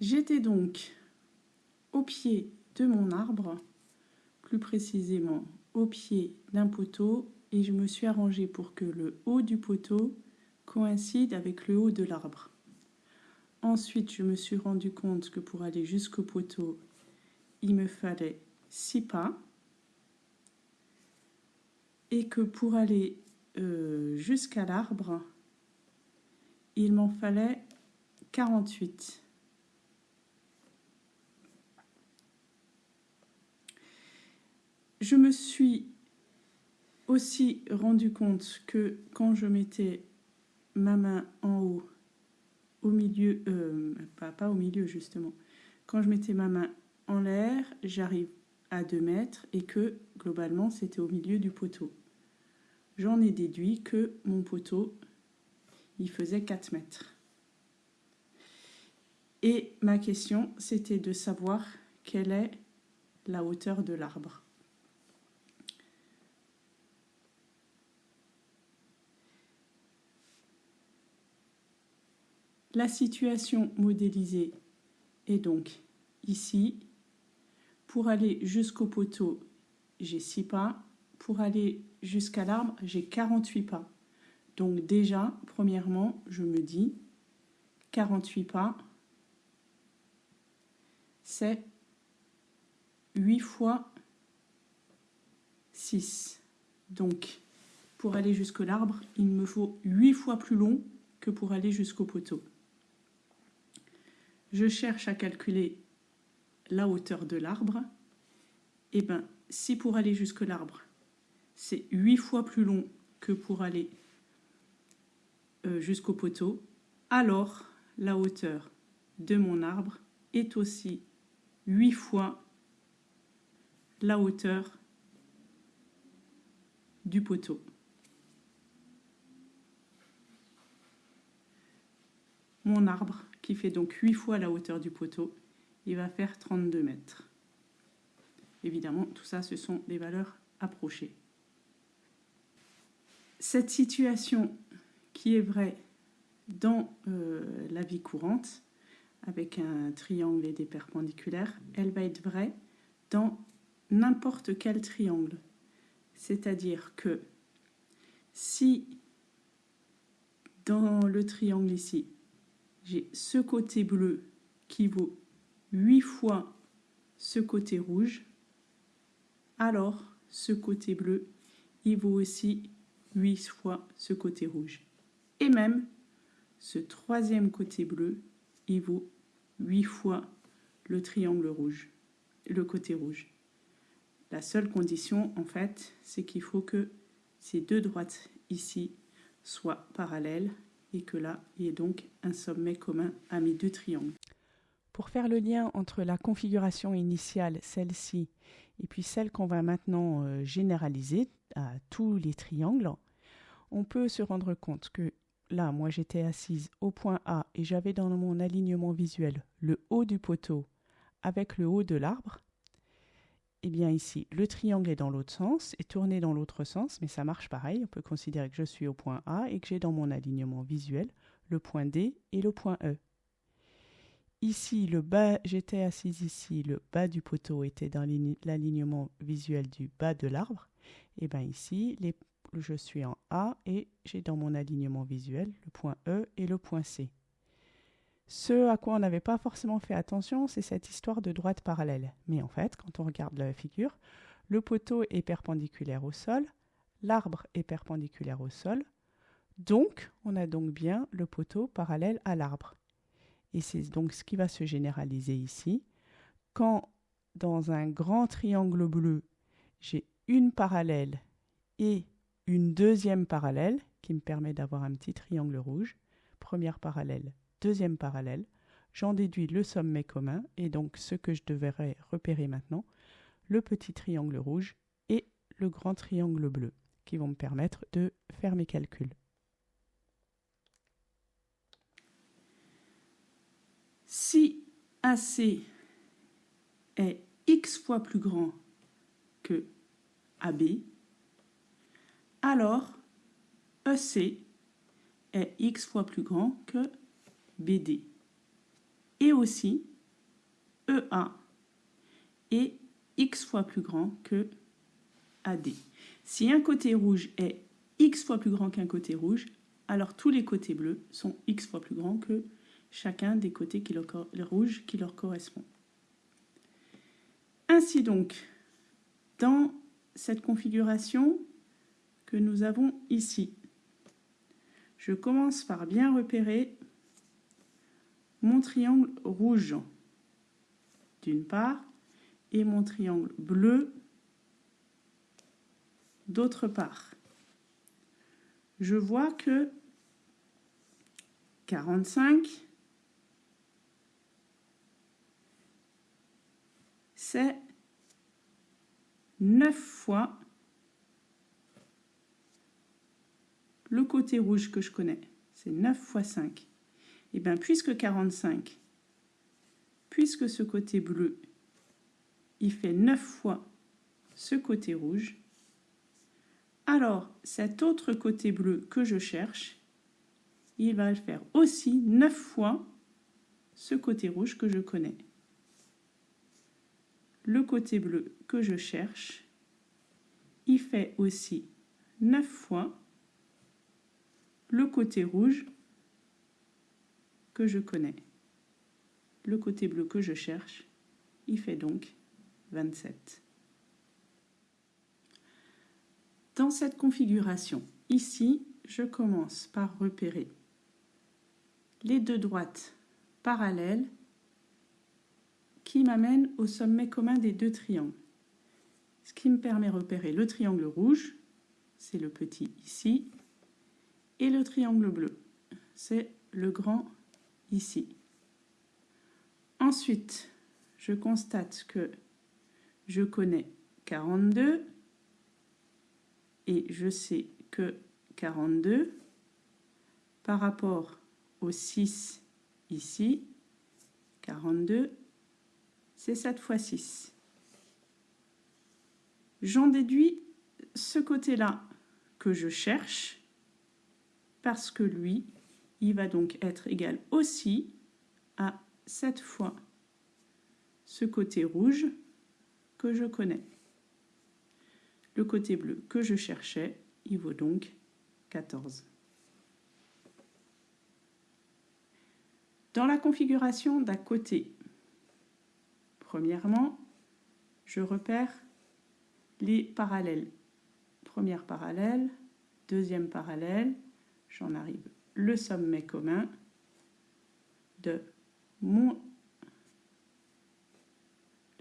J'étais donc au pied de mon arbre, plus précisément au pied d'un poteau, et je me suis arrangé pour que le haut du poteau coïncide avec le haut de l'arbre. Ensuite, je me suis rendu compte que pour aller jusqu'au poteau, il me fallait 6 pas. Et que pour aller euh, jusqu'à l'arbre, il m'en fallait 48. Je me suis aussi rendu compte que quand je mettais ma main en haut, au milieu, euh, pas, pas au milieu justement, quand je mettais ma main en l'air, j'arrive à 2 mètres et que globalement c'était au milieu du poteau. J'en ai déduit que mon poteau, il faisait 4 mètres. Et ma question, c'était de savoir quelle est la hauteur de l'arbre. La situation modélisée est donc ici. Pour aller jusqu'au poteau, j'ai 6 pas. Pour aller jusqu'à l'arbre, j'ai 48 pas. Donc déjà, premièrement, je me dis 48 pas, c'est 8 fois 6. Donc, pour aller jusqu'à l'arbre, il me faut 8 fois plus long que pour aller jusqu'au poteau je cherche à calculer la hauteur de l'arbre, et eh bien si pour aller jusque l'arbre, c'est 8 fois plus long que pour aller euh, jusqu'au poteau, alors la hauteur de mon arbre est aussi 8 fois la hauteur du poteau. Mon arbre qui fait donc 8 fois la hauteur du poteau, il va faire 32 mètres. Évidemment, tout ça, ce sont des valeurs approchées. Cette situation qui est vraie dans euh, la vie courante, avec un triangle et des perpendiculaires, elle va être vraie dans n'importe quel triangle. C'est-à-dire que si dans le triangle ici, j'ai ce côté bleu qui vaut 8 fois ce côté rouge, alors ce côté bleu, il vaut aussi 8 fois ce côté rouge. Et même ce troisième côté bleu, il vaut 8 fois le triangle rouge, le côté rouge. La seule condition, en fait, c'est qu'il faut que ces deux droites ici soient parallèles et que là, il y ait donc un sommet commun à mes deux triangles. Pour faire le lien entre la configuration initiale, celle-ci, et puis celle qu'on va maintenant euh, généraliser à tous les triangles, on peut se rendre compte que là, moi j'étais assise au point A et j'avais dans mon alignement visuel le haut du poteau avec le haut de l'arbre. Eh bien ici, le triangle est dans l'autre sens et tourné dans l'autre sens, mais ça marche pareil. On peut considérer que je suis au point A et que j'ai dans mon alignement visuel le point D et le point E. Ici, le bas, j'étais assise ici, le bas du poteau était dans l'alignement visuel du bas de l'arbre. Et eh bien ici, je suis en A et j'ai dans mon alignement visuel le point E et le point C. Ce à quoi on n'avait pas forcément fait attention, c'est cette histoire de droite parallèle. Mais en fait, quand on regarde la figure, le poteau est perpendiculaire au sol, l'arbre est perpendiculaire au sol, donc on a donc bien le poteau parallèle à l'arbre. Et c'est donc ce qui va se généraliser ici. Quand dans un grand triangle bleu, j'ai une parallèle et une deuxième parallèle qui me permet d'avoir un petit triangle rouge, première parallèle, deuxième parallèle, j'en déduis le sommet commun, et donc ce que je devrais repérer maintenant, le petit triangle rouge et le grand triangle bleu, qui vont me permettre de faire mes calculs. Si AC est x fois plus grand que AB, alors EC est x fois plus grand que BD. est aussi EA est x fois plus grand que AD. Si un côté rouge est x fois plus grand qu'un côté rouge, alors tous les côtés bleus sont x fois plus grands que chacun des côtés qui leur, rouges qui leur correspond. Ainsi donc, dans cette configuration que nous avons ici, je commence par bien repérer mon triangle rouge d'une part et mon triangle bleu d'autre part. Je vois que 45, c'est 9 fois le côté rouge que je connais. C'est 9 fois 5. Et eh bien, puisque 45, puisque ce côté bleu, il fait 9 fois ce côté rouge, alors cet autre côté bleu que je cherche, il va faire aussi 9 fois ce côté rouge que je connais. Le côté bleu que je cherche, il fait aussi 9 fois le côté rouge que je connais. Le côté bleu que je cherche, il fait donc 27. Dans cette configuration, ici, je commence par repérer les deux droites parallèles qui m'amènent au sommet commun des deux triangles. Ce qui me permet de repérer le triangle rouge, c'est le petit ici, et le triangle bleu, c'est le grand ici. Ensuite, je constate que je connais 42 et je sais que 42 par rapport au 6 ici, 42, c'est 7 fois 6. J'en déduis ce côté-là que je cherche parce que lui, il va donc être égal aussi à 7 fois ce côté rouge que je connais. Le côté bleu que je cherchais, il vaut donc 14. Dans la configuration d'à côté, premièrement, je repère les parallèles. Première parallèle, deuxième parallèle, j'en arrive le sommet commun de mon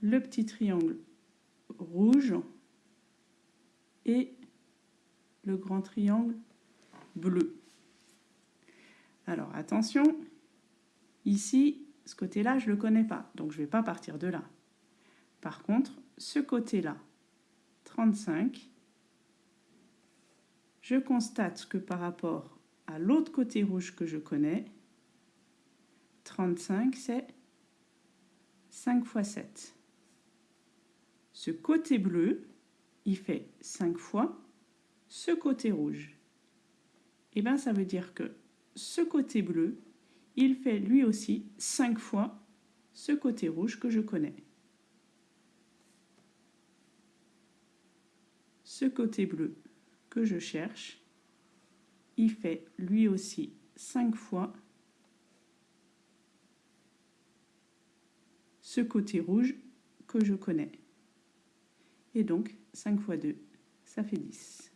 le petit triangle rouge et le grand triangle bleu. Alors attention, ici, ce côté-là, je ne le connais pas, donc je ne vais pas partir de là. Par contre, ce côté-là, 35, je constate que par rapport à l'autre côté rouge que je connais, 35, c'est 5 fois 7. Ce côté bleu, il fait 5 fois ce côté rouge. Et eh bien, ça veut dire que ce côté bleu, il fait lui aussi 5 fois ce côté rouge que je connais. Ce côté bleu que je cherche, il fait lui aussi 5 fois ce côté rouge que je connais. Et donc, 5 fois 2, ça fait 10.